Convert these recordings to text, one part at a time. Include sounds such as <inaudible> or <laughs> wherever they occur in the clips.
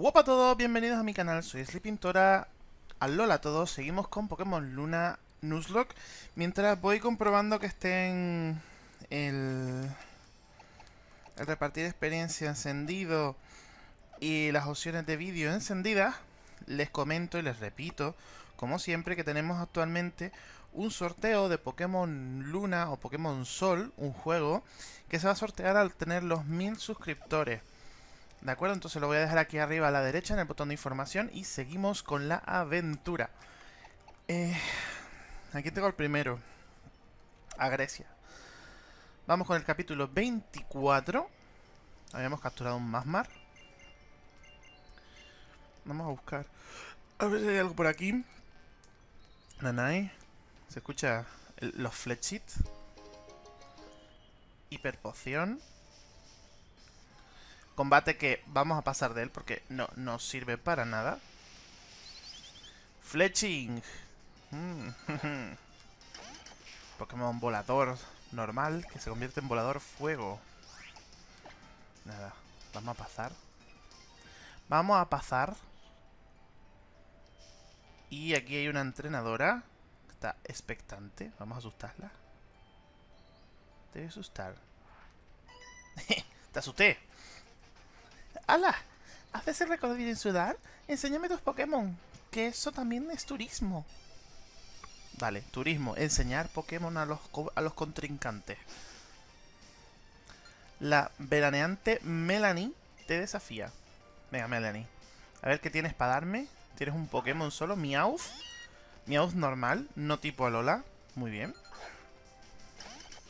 Hola a todos, bienvenidos a mi canal, soy Sleepintora. Alola a todos, seguimos con Pokémon Luna Nuzlocke. Mientras voy comprobando que estén el, el repartir experiencia encendido y las opciones de vídeo encendidas, les comento y les repito, como siempre, que tenemos actualmente un sorteo de Pokémon Luna o Pokémon Sol, un juego, que se va a sortear al tener los 1000 suscriptores. ¿De acuerdo? Entonces lo voy a dejar aquí arriba a la derecha en el botón de información y seguimos con la aventura. Eh, aquí tengo el primero. A Grecia. Vamos con el capítulo 24. Habíamos capturado un Masmar. Vamos a buscar. A ver si hay algo por aquí. Nanai. Se escucha el, los flechits. Hiperpoción. Combate que vamos a pasar de él porque no nos sirve para nada. Fletching. Mm. <laughs> Pokémon volador normal que se convierte en volador fuego. Nada, vamos a pasar. Vamos a pasar. Y aquí hay una entrenadora. Que está expectante. Vamos a asustarla. Te voy a asustar. <laughs> Te asusté. ¡Hala! ¿Haces el recorrido en Sudar? Enséñame tus Pokémon. Que eso también es turismo. Vale, turismo. Enseñar Pokémon a los, a los contrincantes. La veraneante Melanie te desafía. Venga, Melanie. A ver qué tienes para darme. Tienes un Pokémon solo, Meowth. Meowth normal, no tipo Alola. Muy bien.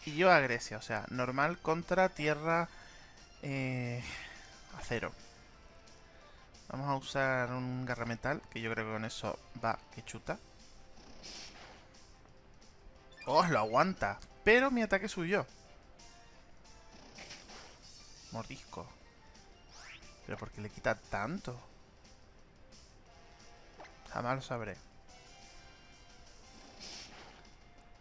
Y yo a Grecia, o sea, normal contra tierra... Eh, acero. Vamos a usar un garrametal, que yo creo que con eso va que chuta. ¡Oh, lo aguanta! Pero mi ataque subió. Mordisco. ¿Pero por qué le quita tanto? Jamás lo sabré.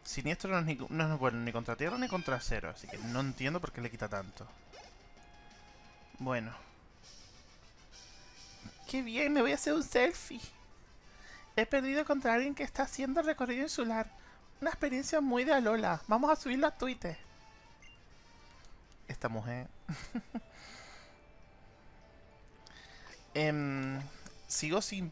Siniestro no es, no bueno ni contra tierra ni contra acero, así que no entiendo por qué le quita tanto. Bueno. ¡Qué bien! Me voy a hacer un selfie. He perdido contra alguien que está haciendo recorrido insular. Una experiencia muy de Alola. Vamos a subirlo a Twitter. Esta mujer. <laughs> em, sigo sin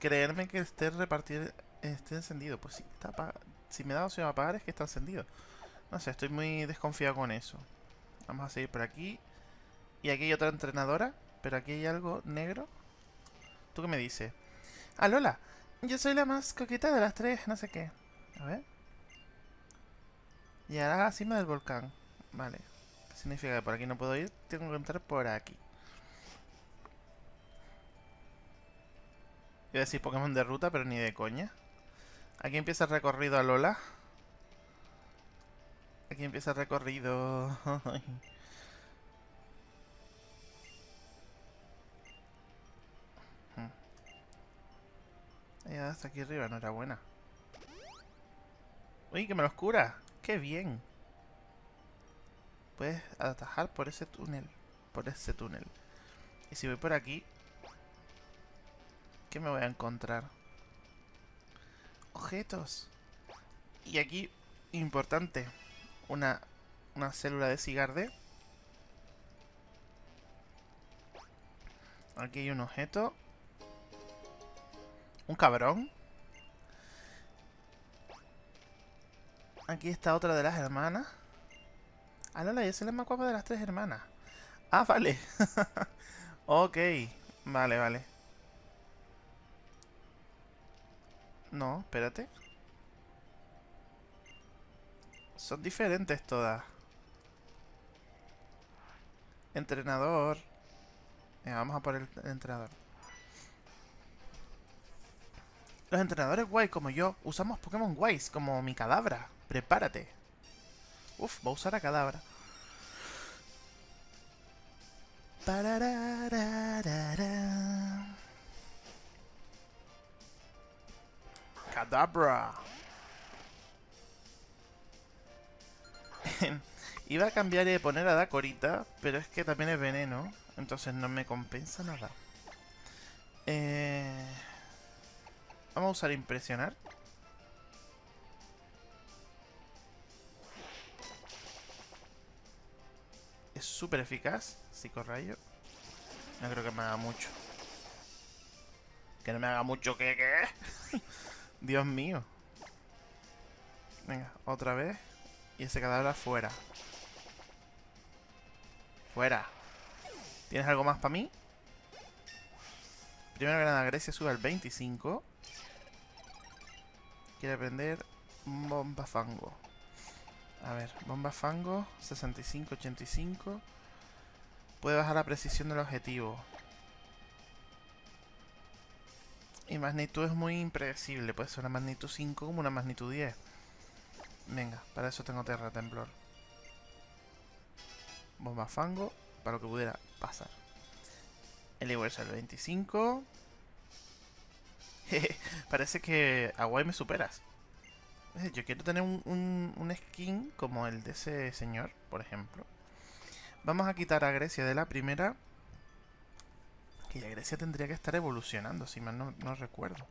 creerme que esté repartir esté encendido. Pues sí, está Si me da opción a apagar es que está encendido. No sé, estoy muy desconfiado con eso. Vamos a seguir por aquí. Y aquí hay otra entrenadora. Pero aquí hay algo negro. ¿Tú qué me dices? Ah, Lola. Yo soy la más coqueta de las tres. No sé qué. A ver. Llegará a la cima del volcán. Vale. ¿Qué significa que por aquí no puedo ir? Tengo que entrar por aquí. Iba a decir Pokémon de ruta, pero ni de coña. Aquí empieza el recorrido a Lola. Aquí empieza el recorrido. <laughs> Ya hasta aquí arriba, enhorabuena. Uy, que me los cura. ¡Qué bien! Puedes atajar por ese túnel. Por ese túnel. Y si voy por aquí... ¿Qué me voy a encontrar? Objetos. Y aquí, importante, una, una célula de cigarde. Aquí hay un objeto. Un cabrón. Aquí está otra de las hermanas. Ah, no, esa es la más guapa de las tres hermanas. Ah, vale. <laughs> ok. Vale, vale. No, espérate. Son diferentes todas. Entrenador. vamos a por el entrenador. Los entrenadores guays como yo usamos Pokémon guays como mi cadabra. Prepárate. Uf, va a usar a cadabra. Cadabra. <laughs> Iba a cambiar y poner a Dacorita, pero es que también es veneno. Entonces no me compensa nada. Eh, vamos a usar impresionar. Es súper eficaz. Psicorrayo. No creo que me haga mucho. Que no me haga mucho, ¿qué? ¿Qué? <laughs> Dios mío. Venga, otra vez. Y ese cadáver afuera. Fuera. ¿Tienes algo más para mí? Primero que nada, Grecia sube al 25. Quiere aprender bomba fango. A ver, bomba fango, 65, 85. Puede bajar la precisión del objetivo. Y magnitud es muy impredecible. Puede ser una magnitud 5 como una magnitud 10. Venga, para eso tengo Terra Temblor. Bomba fango, para lo que pudiera pasar. El el 25. <laughs> Parece que a me superas. Eh, yo quiero tener un, un, skin como el de ese señor, por ejemplo. Vamos a quitar a Grecia de la primera. Que ya Grecia tendría que estar evolucionando, si mal no, no recuerdo.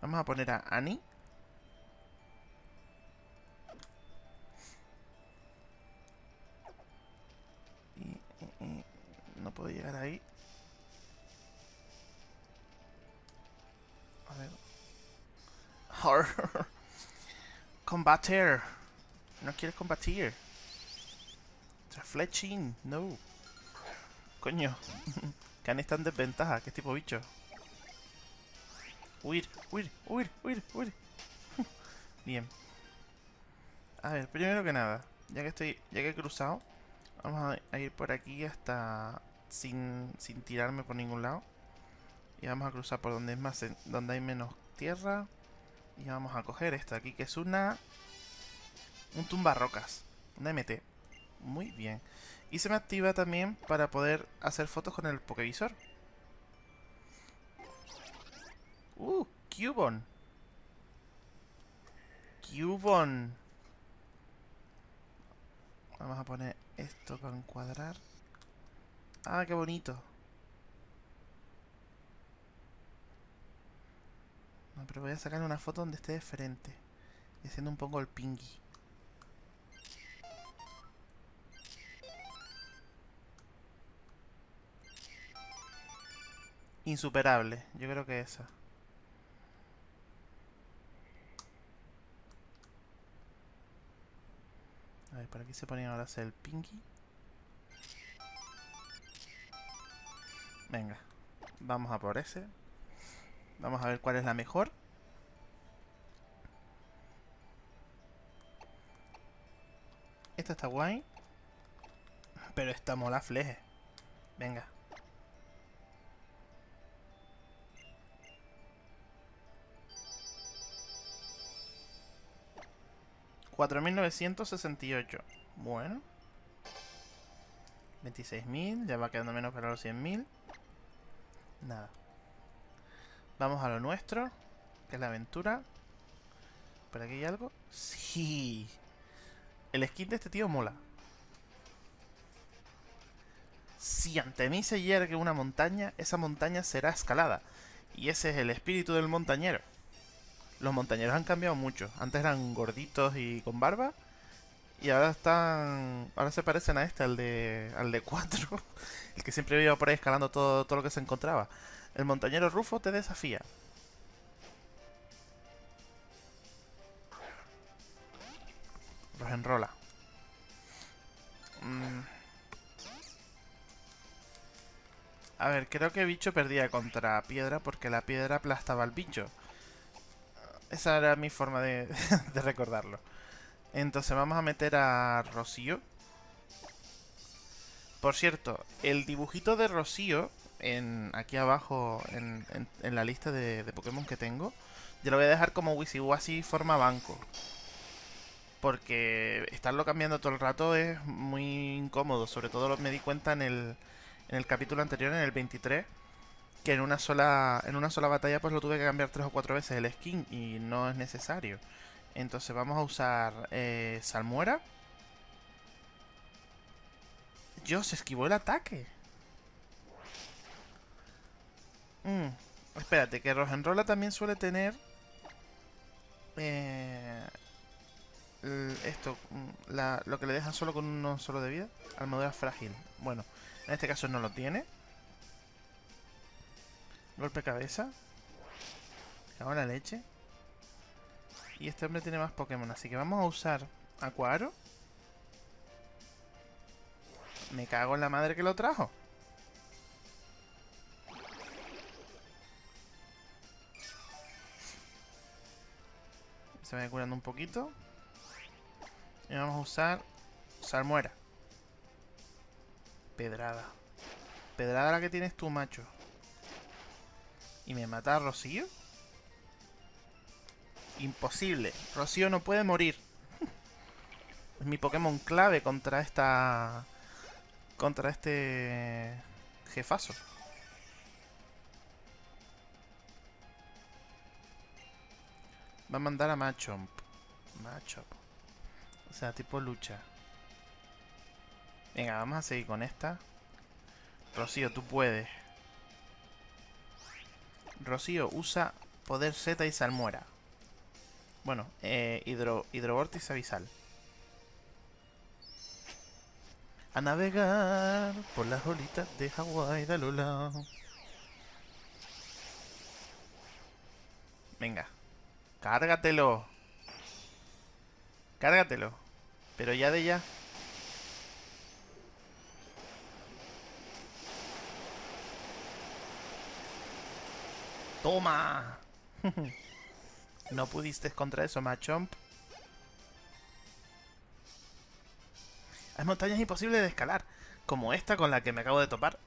Vamos a poner a Annie. no puedo llegar ahí. Combater. No quieres combatir. Fletching. No. Coño. <laughs> Khan está en desventaja. ¿Qué tipo bicho? Huir, huir, huir, huir, huir. <laughs> Bien. A ver, primero que nada. Ya que estoy. Ya que he cruzado. Vamos a ir por aquí hasta sin, sin tirarme por ningún lado. Y vamos a cruzar por donde es más donde hay menos tierra. Y vamos a coger esta aquí, que es una... Un tumba rocas. Una MT. Muy bien. Y se me activa también para poder hacer fotos con el Pokevisor. Uh, Cubon. Cubon. Vamos a poner esto para encuadrar. Ah, qué bonito. No, pero voy a sacar una foto donde esté de frente. Y haciendo un poco el pingui. Insuperable. Yo creo que esa. A ver, por aquí se ponía ahora hacer el pinky. Venga, vamos a por ese. Vamos a ver cuál es la mejor. Esta está guay. Pero esta mola fleje. Venga. 4.968. Bueno. 26.000. Ya va quedando menos para los 100.000. Nada. Vamos a lo nuestro. Que es la aventura. ¿Por aquí hay algo? Sí. El skin de este tío mola. Si ante mí se yergue una montaña, esa montaña será escalada. Y ese es el espíritu del montañero. Los montañeros han cambiado mucho. Antes eran gorditos y con barba. Y ahora están... Ahora se parecen a este, al de... Al de 4. <laughs> el que siempre iba por ahí escalando todo, todo lo que se encontraba. El montañero Rufo te desafía. Los enrola. Mm. A ver, creo que bicho perdía contra piedra porque la piedra aplastaba al bicho. Esa era mi forma de, <laughs> recordarlo. Entonces vamos a meter a Rocío. Por cierto, el dibujito de Rocío, en, aquí abajo en, la lista de, Pokémon que tengo, yo lo voy a dejar como Wisiwasi forma banco. Porque estarlo cambiando todo el rato es muy incómodo. Sobre todo me di cuenta en el, en el capítulo anterior, en el 23 que en una sola en una sola batalla pues lo tuve que cambiar tres o cuatro veces el skin y no es necesario. Entonces vamos a usar eh, Salmuera. Dios, esquivó el ataque. Mm, espérate, que Rojenrola también suele tener... Eh, esto, mm, lo que le dejan solo con uno solo de vida. Armadura frágil. Bueno, en este caso no lo tiene. Golpe cabeza. Cago la leche. Y este hombre tiene más Pokémon, así que vamos a usar Acuaro. Me cago en la madre que lo trajo. Se va curando un poquito. Y vamos a usar Salmuera. Pedrada. Pedrada la que tienes tú, macho. ¿Y me mata a Rocío? Imposible. Rocío no puede morir. <laughs> es mi Pokémon clave contra esta... Contra este... Jefazo. Va a mandar a Machomp. Machomp. O sea, tipo lucha. Venga, vamos a seguir con esta. Rocío, tú puedes. Rocío, usa poder Z y salmuera. Bueno, eh, hidro, hidrovortis abisal. A navegar por las olitas de Hawái de Lula. Venga. Cárgatelo. Cárgatelo. Pero ya de ya. ¡Toma! <laughs> no pudiste contra eso, Machomp. Hay montañas imposibles de escalar, como esta con la que me acabo de topar.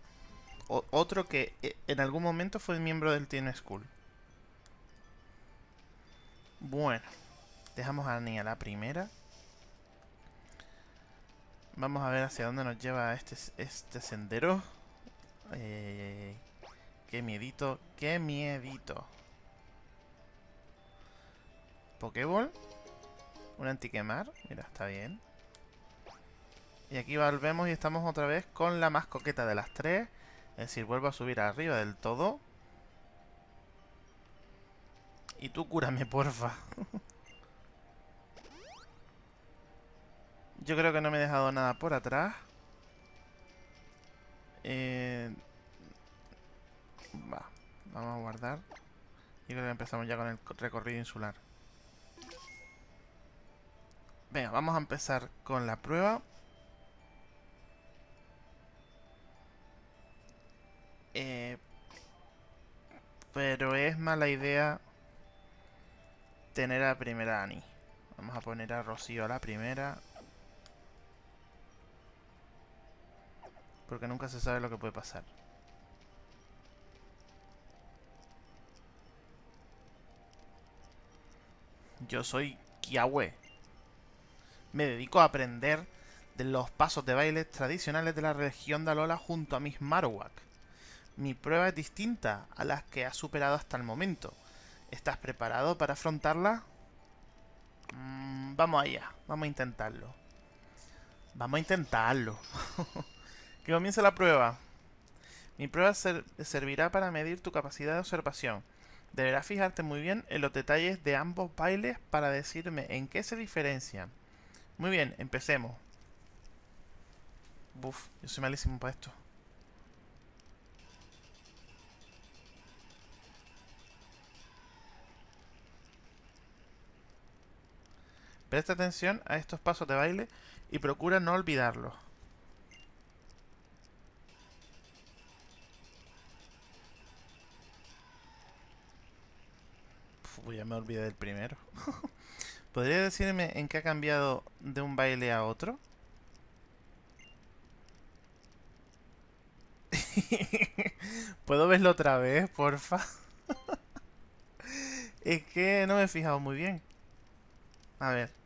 otro que eh, en algún momento fue miembro del Teen School. Bueno, dejamos a Annie a la primera. Vamos a ver hacia dónde nos lleva este, este sendero. Eh, qué miedito, qué miedito. Pokéball. Un antiquemar. Mira, está bien. Y aquí volvemos y estamos otra vez con la más coqueta de las tres. Es decir, vuelvo a subir arriba del todo. Y tú cúrame, porfa. Yo creo que no me he dejado nada por atrás. Eh... Va, vamos a guardar. Y creo que empezamos ya con el recorrido insular. Venga, vamos a empezar con la prueba. Eh, pero es mala idea tener a la primera Ani. Vamos a poner a Rocío a la primera. Porque nunca se sabe lo que puede pasar. Yo soy Kiawe. Me dedico a aprender de los pasos de baile tradicionales de la región de Alola junto a mis Marowak. Mi prueba es distinta a las que ha superado hasta el momento. ¿Estás preparado para afrontarla? Mm, vamos allá, vamos a intentarlo. Vamos a intentarlo. <laughs> que comience la prueba. Mi prueba servirá para medir tu capacidad de observación. Deberás fijarte muy bien en los detalles de ambos bailes para decirme en qué se diferencian. Muy bien, empecemos. Buf, yo soy malísimo para esto. Presta atención a estos pasos de baile y procura no olvidarlos. Ya me olvidé del primero. <laughs> ¿Podría decirme en qué ha cambiado de un baile a otro? <laughs> ¿Puedo verlo otra vez, porfa? <laughs> es que no me he fijado muy bien. A ver.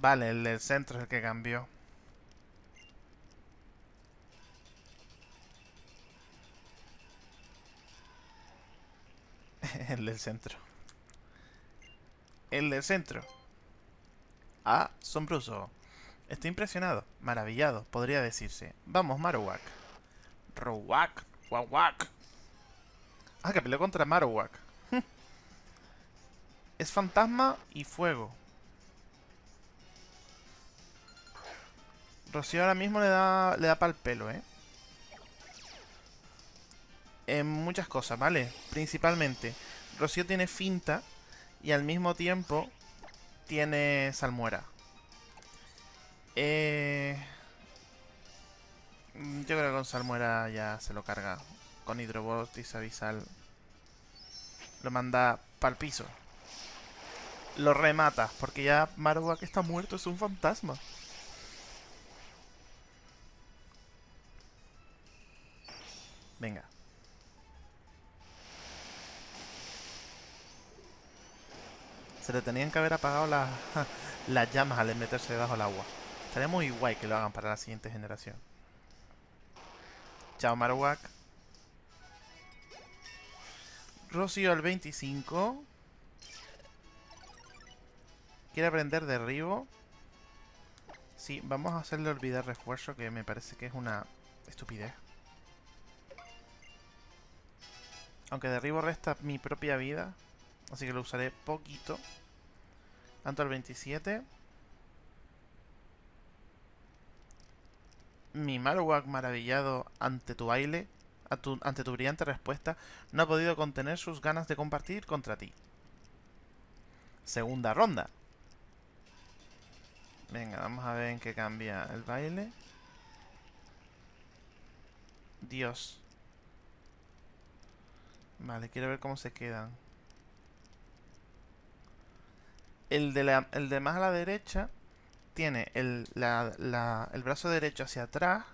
Vale, el del centro es el que cambió. <laughs> el del centro. El del centro. Asombroso. Estoy impresionado, maravillado, podría decirse. Vamos, Marowak. Rowak, Wawak. Ah, que peleó contra Marowak. <laughs> es fantasma y fuego. Rocío ahora mismo le da, le da pa'l pelo, ¿eh? En muchas cosas, ¿vale? Principalmente, Rocío tiene finta y al mismo tiempo tiene salmuera. Eh... Yo creo que con salmuera ya se lo carga. Con hidrobotis avisal. Lo manda para el piso. Lo remata, porque ya Marowak está muerto, es un fantasma. Venga. Se le tenían que haber apagado <laughs> las llamas al meterse debajo del agua. Estaría muy guay que lo hagan para la siguiente generación. Chao Marowak. Rocío al 25. Quiere aprender derribo. Sí, vamos a hacerle olvidar refuerzo, que me parece que es una estupidez. Aunque derribo resta mi propia vida. Así que lo usaré poquito. Tanto al 27. Mi Marowak maravillado ante tu baile, ante tu brillante respuesta, no ha podido contener sus ganas de compartir contra ti. Segunda ronda. Venga, vamos a ver en qué cambia el baile. Dios. Vale, quiero ver cómo se quedan. El de, el de más a la derecha tiene el, el brazo derecho hacia atrás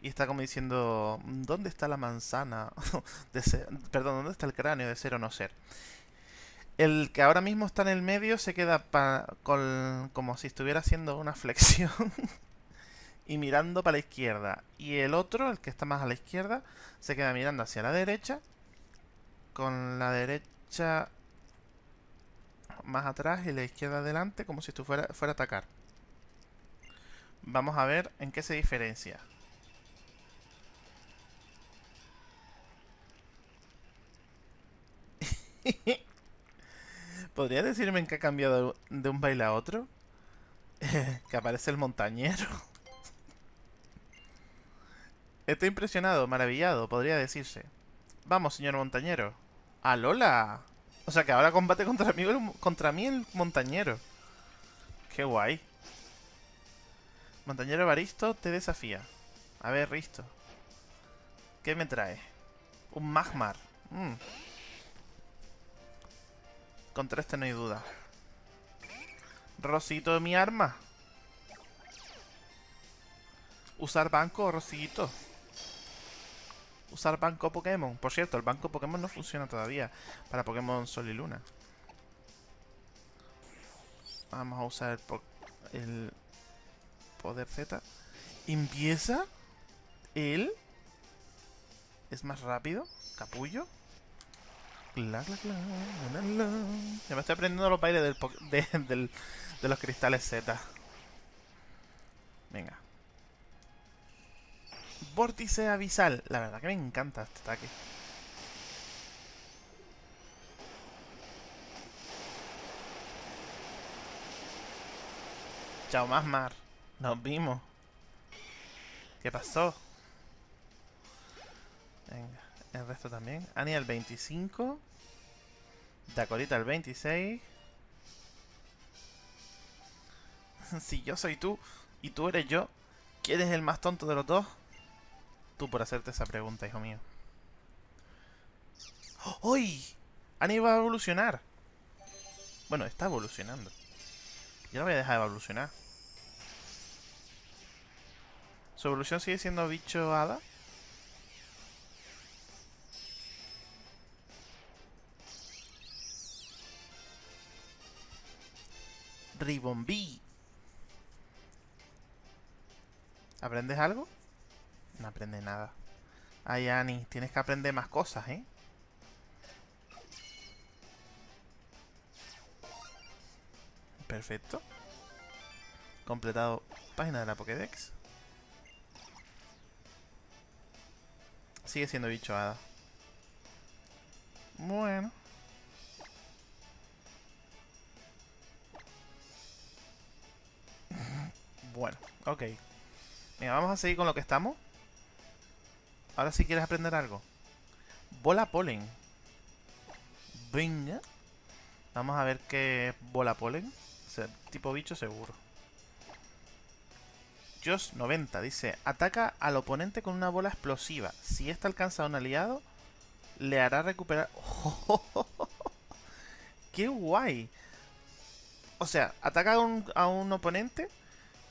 y está como diciendo, ¿dónde está la manzana? <laughs> perdón, ¿dónde está el cráneo de ser o no ser? El que ahora mismo está en el medio se queda con, como si estuviera haciendo una flexión <laughs> y mirando para la izquierda. Y el otro, el que está más a la izquierda, se queda mirando hacia la derecha con la derecha más atrás y la izquierda adelante como si esto fuera, fuera a atacar. Vamos a ver en qué se diferencia. <laughs> ¿Podría decirme en qué ha cambiado de un baile a otro? <laughs> que aparece el montañero. Estoy impresionado, maravillado, podría decirse. Vamos, señor montañero. ¡Alola! O sea que ahora combate contra mí, contra mí el montañero. Qué guay. Montañero Baristo te desafía. A ver, Risto. ¿Qué me trae? Un Magmar. Mm. Contra este no hay duda. Rosito de mi arma. Usar banco, Rosito usar banco Pokémon. Por cierto, el banco Pokémon no funciona todavía para Pokémon Sol y Luna. Vamos a usar el, poder Z. Empieza él. Es más rápido. Capullo. Ya me estoy aprendiendo los bailes del, de los cristales Z. Venga. Vórtice Avisal. La verdad que me encanta este ataque. Chao, Masmar. Nos vimos. ¿Qué pasó? Venga, el resto también. Ani al 25. Dacorita al 26. <laughs> si yo soy tú y tú eres yo, ¿quién es el más tonto de los dos? Tú por hacerte esa pregunta, hijo mío. ¡Uy! Annie va a evolucionar. Bueno, está evolucionando. Yo no voy a dejar de evolucionar. ¿Su evolución sigue siendo bicho hada? Ribombí. ¿Aprendes algo? No aprende nada. Ay, Annie, tienes que aprender más cosas, ¿eh? Perfecto. Completado página de la Pokédex. Sigue siendo bicho hada. Bueno. <laughs> bueno, ok. Venga, vamos a seguir con lo que estamos. Ahora si quieres aprender algo. Bola polen. Venga. Vamos a ver qué bola polen. tipo bicho seguro. Josh 90 dice, ataca al oponente con una bola explosiva. Si esta alcanza a un aliado, le hará recuperar... <laughs> ¡Qué guay! O sea, ataca a un, a un oponente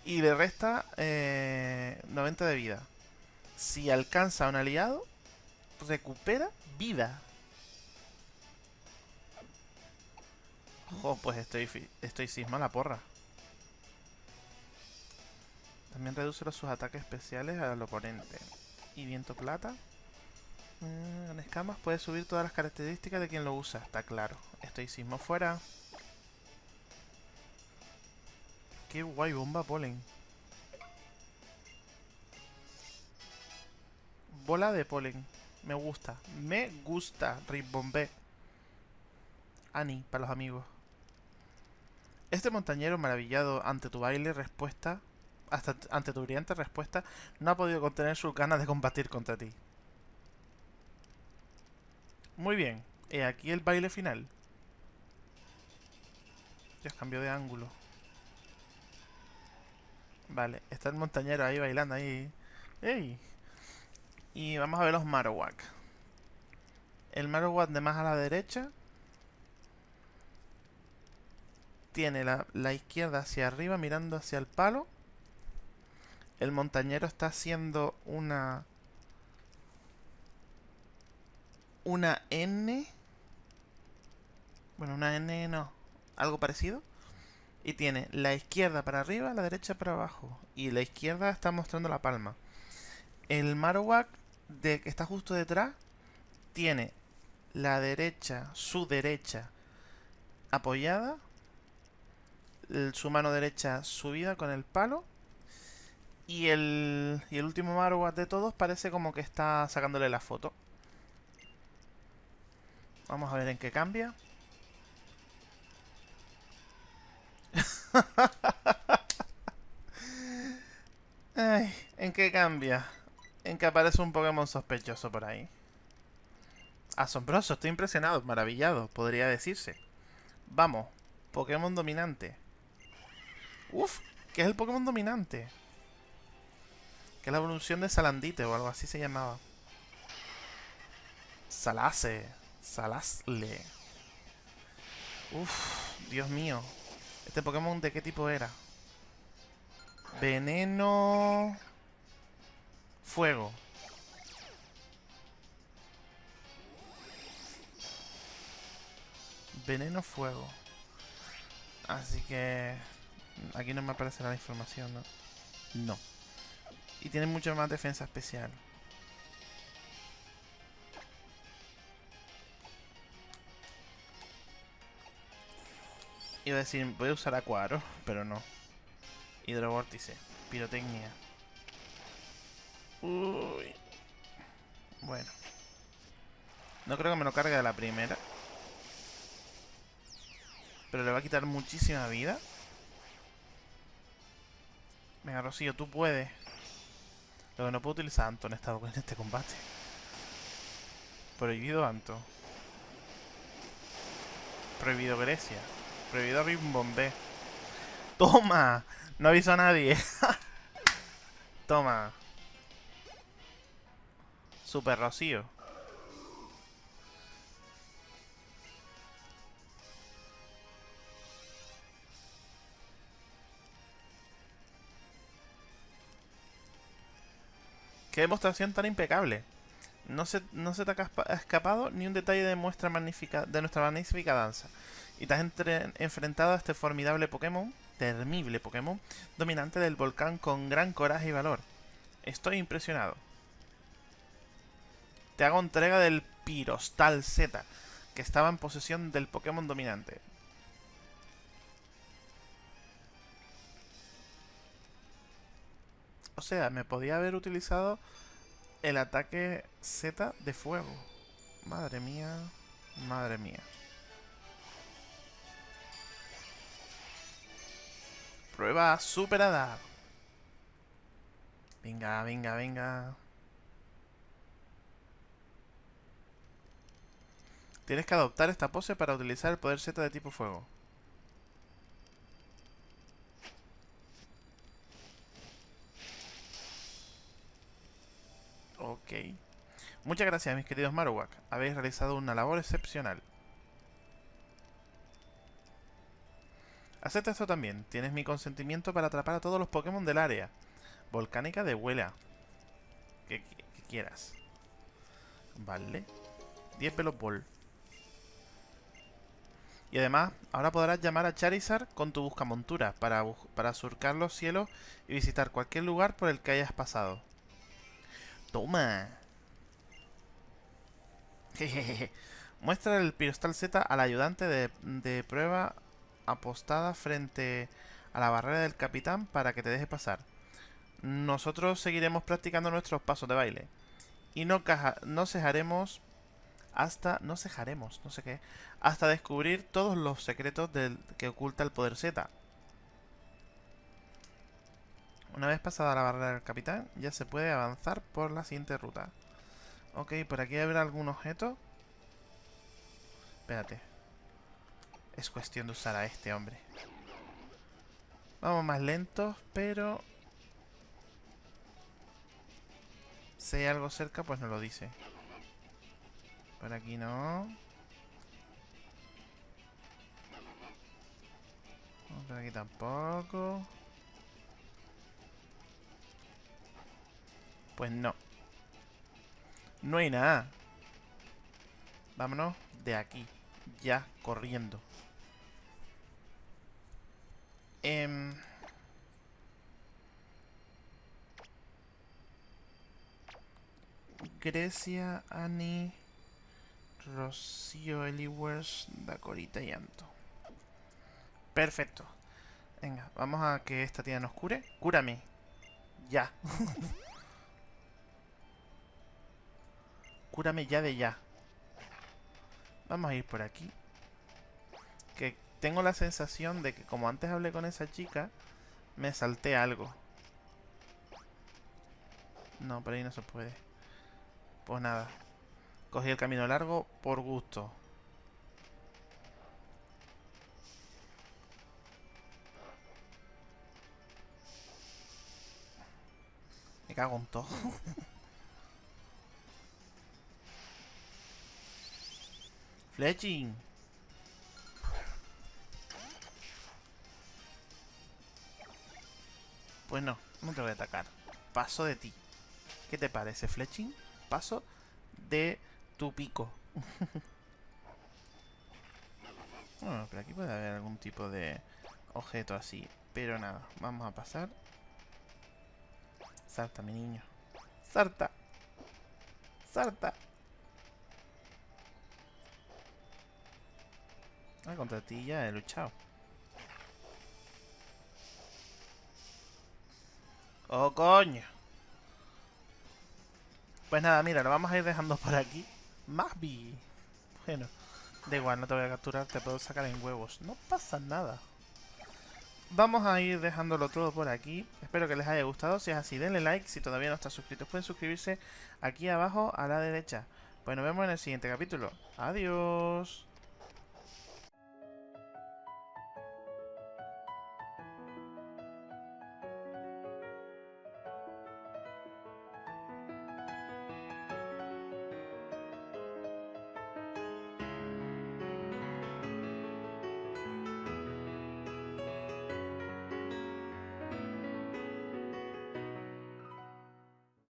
y le resta 90 eh, de vida. Si alcanza a un aliado, recupera vida. Oh, pues estoy, estoy cisma la porra. También reduce sus ataques especiales al oponente. Y viento plata. Eh, con escamas puede subir todas las características de quien lo usa, está claro. Estoicismo fuera. Qué guay, bomba polen. Bola de polen. Me gusta. Me gusta. Ribombé. Ani, para los amigos. Este montañero maravillado ante tu baile respuesta, hasta ante tu brillante respuesta, no ha podido contener sus ganas de combatir contra ti. Muy bien. He aquí el baile final. Ya cambió de ángulo. Vale, está el montañero ahí bailando ahí. ¡Ey! Y vamos a ver los Marowak. El Marowak de más a la derecha tiene la, la, izquierda hacia arriba mirando hacia el palo. El montañero está haciendo una... Una N. Bueno, una N no. Algo parecido. Y tiene la izquierda para arriba, la derecha para abajo. Y la izquierda está mostrando la palma. El Marowak de que está justo detrás tiene la derecha, su derecha apoyada, su mano derecha subida con el palo y el, y el último Marowak de todos parece como que está sacándole la foto. Vamos a ver en qué cambia. <laughs> ¿en qué cambia? En que aparece un Pokémon sospechoso por ahí. Asombroso, estoy impresionado, maravillado, podría decirse. Vamos, Pokémon dominante. Uf, ¿qué es el Pokémon dominante? Que es la evolución de Salandite o algo así se llamaba. Salase. Salasle. Uf, Dios mío. ¿Este Pokémon de qué tipo era? Veneno... Fuego. Veneno fuego. Así que... Aquí no me aparecerá la información, ¿no? No. Y tiene mucha más defensa especial. Iba a decir, voy a usar Acuaro, <laughs> pero no. Hidrovórtice. Pirotecnia. Uy. Bueno. No creo que me lo cargue de la primera. Pero le va a quitar muchísima vida. Venga, Rocío, tú puedes. Lo que no puedo utilizar Anto en, en este combate. Prohibido Anto. Prohibido Grecia. Prohibido Rimbombé. ¡Toma! No aviso a nadie. <laughs> Toma. Super Rocío. Qué demostración tan impecable. No se, no se te ha escapado ni un detalle de, nuestra magnífica, danza. Y te has enfrentado a este formidable Pokémon, temible Pokémon, dominante del volcán con gran coraje y valor. Estoy impresionado. Te hago entrega del Pirostal Z, que estaba en posesión del Pokémon dominante. O sea, me podía haber utilizado el ataque Z de fuego. Madre mía. Madre mía. Prueba superada. Venga, venga, venga. Tienes que adoptar esta pose para utilizar el poder Z de tipo fuego. Ok. Muchas gracias, mis queridos Marowak. Habéis realizado una labor excepcional. Acepta esto también. Tienes mi consentimiento para atrapar a todos los Pokémon del área. Volcánica de Huela. Que, quieras. Vale. 10 Ball. Y además, ahora podrás llamar a Charizard con tu buscamontura para, para surcar los cielos y visitar cualquier lugar por el que hayas pasado. ¡Toma! Muestra el Pirostal Z al ayudante de, prueba apostada frente a la barrera del capitán para que te deje pasar. Nosotros seguiremos practicando nuestros pasos de baile. Y no, no cejaremos hasta... No cejaremos, no sé qué. Hasta descubrir todos los secretos del, que oculta el poder Z. Una vez pasada la barrera del capitán, ya se puede avanzar por la siguiente ruta. Ok, por aquí habrá algún objeto. Espérate. Es cuestión de usar a este hombre. Vamos más lentos, pero... Si hay algo cerca, pues no lo dice. Por aquí no. Por aquí tampoco. Pues no. No hay nada. Vámonos de aquí. Ya, corriendo. Eh... Grecia, Annie, Rocío, Eliwers, Dacorita y Anto. Perfecto. Venga, vamos a que esta tía nos cure. Cúrame. Ya. <laughs> Cúrame ya de ya. Vamos a ir por aquí. Que tengo la sensación de que como antes hablé con esa chica, me salté algo. No, por ahí no se puede. Pues nada. Cogí el camino largo por gusto. Me cago en todo. <laughs> Fletching. Pues no, no te voy a atacar. Paso de ti. ¿Qué te parece, Fletching? Paso de tu pico. <laughs> bueno, pero aquí puede haber algún tipo de objeto así. Pero nada, vamos a pasar. Salta, mi niño. Salta. Salta. Ah, contra ti ya he luchado. ¡Oh, coño! Pues nada, mira, lo vamos a ir dejando por aquí. Mavi. Bueno, da igual, no te voy a capturar, te puedo sacar en huevos. No pasa nada. Vamos a ir dejándolo todo por aquí. Espero que les haya gustado. Si es así, denle like. Si todavía no están suscritos, pueden suscribirse aquí abajo a la derecha. Pues nos vemos en el siguiente capítulo. Adiós.